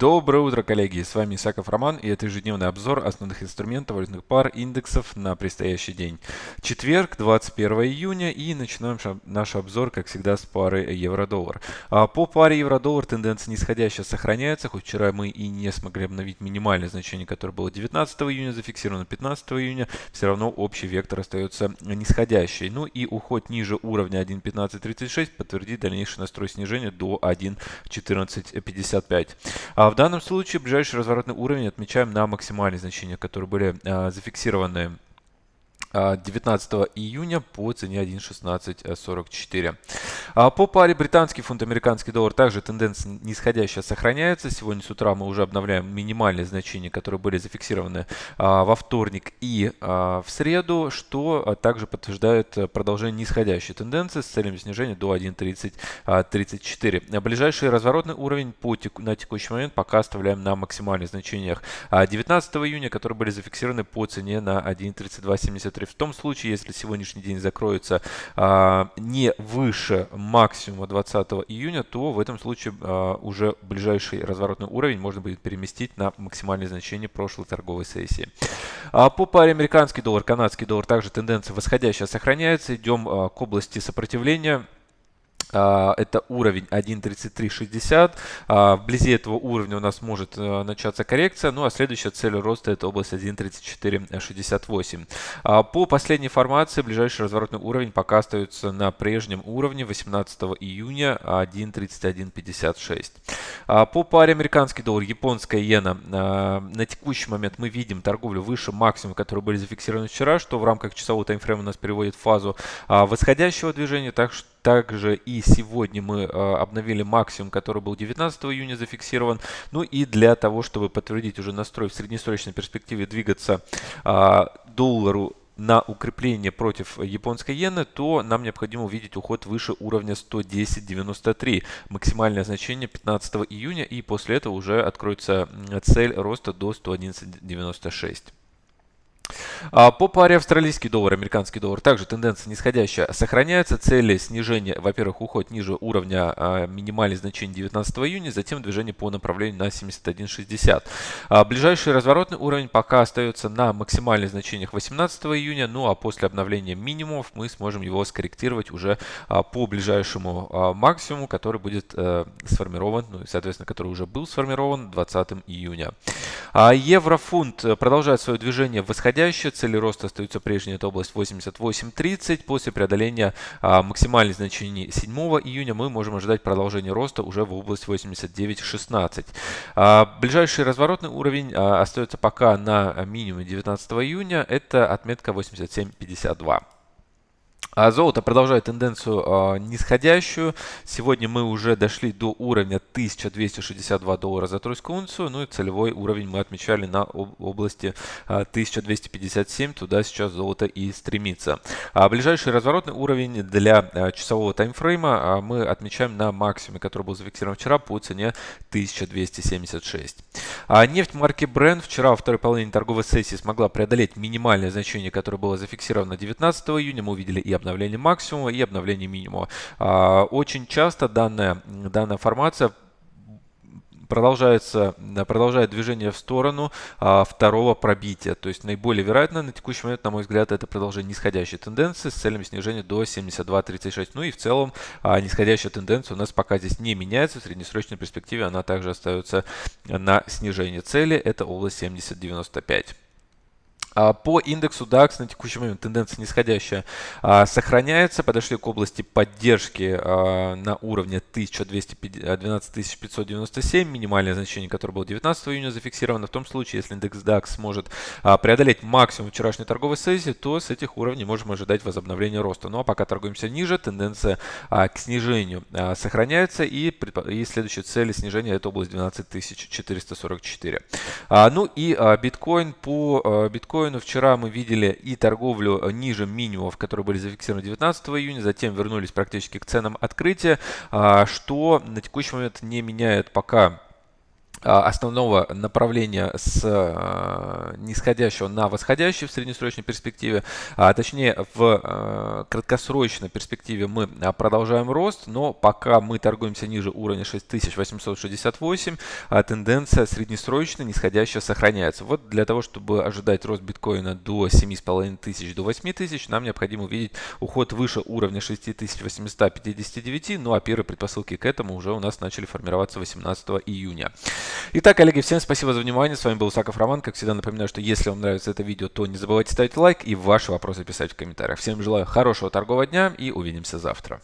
Доброе утро, коллеги! С вами Исаков Роман и это ежедневный обзор основных инструментов валютных пар индексов на предстоящий день. Четверг, 21 июня и начинаем наш обзор, как всегда, с пары евро-доллар. А, по паре евро-доллар тенденция нисходящая сохраняется, хоть вчера мы и не смогли обновить минимальное значение, которое было 19 июня, зафиксировано 15 июня, все равно общий вектор остается нисходящий. Ну и уход ниже уровня 1.1536 подтвердит дальнейший настрой снижения до 1.1455. В данном случае ближайший разворотный уровень отмечаем на максимальные значения, которые были а, зафиксированы 19 а, июня по цене 1.1644. А, по паре британский фунт, американский доллар также тенденция нисходящая сохраняется. Сегодня с утра мы уже обновляем минимальные значения, которые были зафиксированы а, во вторник и в среду, что также подтверждает продолжение нисходящей тенденции с целью снижения до 1.3034. Ближайший разворотный уровень на текущий момент пока оставляем на максимальных значениях 19 июня, которые были зафиксированы по цене на 1.3273 параметре. В том случае, если сегодняшний день закроется а, не выше максимума 20 июня, то в этом случае а, уже ближайший разворотный уровень можно будет переместить на максимальное значение прошлой торговой сессии. А по паре американский доллар, канадский доллар также тенденция восходящая сохраняется. Идем а, к области сопротивления. А, это уровень 1.3360. А, вблизи этого уровня у нас может э, начаться коррекция. Ну а следующая цель роста это область 1.3468. А, по последней формации ближайший разворотный уровень пока остается на прежнем уровне 18 июня 1.3156. По паре американский доллар, японская иена на текущий момент мы видим торговлю выше максимума, которые были зафиксированы вчера, что в рамках часового таймфрейма у нас переводит в фазу восходящего движения. Так что также и сегодня мы э, обновили максимум, который был 19 июня зафиксирован. Ну и для того, чтобы подтвердить уже настрой в среднесрочной перспективе двигаться а, доллару на укрепление против японской иены, то нам необходимо увидеть уход выше уровня 110.93, максимальное значение 15 июня, и после этого уже откроется цель роста до 111.96. А, по паре австралийский доллар, американский доллар также тенденция нисходящая сохраняется. Цели снижения, во-первых, уход ниже уровня а, минимальных значений 19 июня, затем движение по направлению на 71.60. А, ближайший разворотный уровень пока остается на максимальных значениях 18 июня, ну а после обновления минимумов мы сможем его скорректировать уже по ближайшему максимуму, который будет э, сформирован, ну и соответственно, который уже был сформирован 20 июня. Еврофунт продолжает свое движение восходящее. Цели роста остаются прежние. Это область 88.30. После преодоления а, максимальных значений 7 июня мы можем ожидать продолжения роста уже в область 89.16. А, ближайший разворотный уровень а, остается пока на минимуме 19 июня. Это отметка 87.52. А золото продолжает тенденцию э, нисходящую. Сегодня мы уже дошли до уровня 1262 доллара за тройскую унцию. Ну и целевой уровень мы отмечали на об области э, 1257. Туда сейчас золото и стремится. А ближайший разворотный уровень для э, часового таймфрейма э, мы отмечаем на максимуме, который был зафиксирован вчера по цене 1276. А нефть марки Brent вчера во второй половине торговой сессии смогла преодолеть минимальное значение, которое было зафиксировано 19 июня. Мы увидели и обновление максимума, и обновление минимума. А, очень часто данная, данная формация продолжается, продолжает движение в сторону а, второго пробития. То есть наиболее вероятно на текущий момент, на мой взгляд, это продолжение нисходящей тенденции с целями снижения до 72.36. Ну и в целом а, нисходящая тенденция у нас пока здесь не меняется. В среднесрочной перспективе она также остается на снижение цели. Это область 70.95. А, по индексу DAX на текущий момент тенденция нисходящая а, сохраняется. Подошли к области поддержки а, на уровне 12597, минимальное значение, которое было 19 июня зафиксировано. В том случае, если индекс DAX сможет преодолеть максимум вчерашней торговой сессии, то с этих уровней можем ожидать возобновления роста. Ну а пока торгуемся ниже, тенденция к снижению сохраняется и, и следующая цель снижения это область 12444. Ну и биткоин по биткоину биткоину. Вчера мы видели и торговлю ниже минимумов, которые были зафиксированы 19 июня, затем вернулись практически к ценам открытия, а, что на текущий момент не меняет пока основного направления с а, нисходящего на восходящий в среднесрочной перспективе, а точнее в а, краткосрочной перспективе мы продолжаем рост, но пока мы торгуемся ниже уровня 6868, тенденция среднесрочная нисходящая сохраняется. Вот для того, чтобы ожидать рост биткоина до 7500, до 8000, нам необходимо увидеть уход выше уровня 6859, ну а первые предпосылки к этому уже у нас начали формироваться 18 июня. Итак, коллеги, всем спасибо за внимание. С вами был Саков Роман. Как всегда напоминаю, что если вам нравится это видео, то не забывайте ставить лайк и ваши вопросы писать в комментариях. Всем желаю хорошего торгового дня и увидимся завтра.